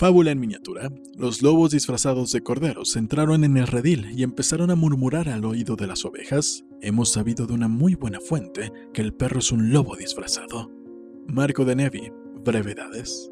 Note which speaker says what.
Speaker 1: Fábula en miniatura. Los lobos disfrazados de corderos entraron en el redil y empezaron a murmurar al oído de las ovejas. Hemos sabido de una muy buena fuente que el perro es un lobo disfrazado. Marco de Nevi. Brevedades.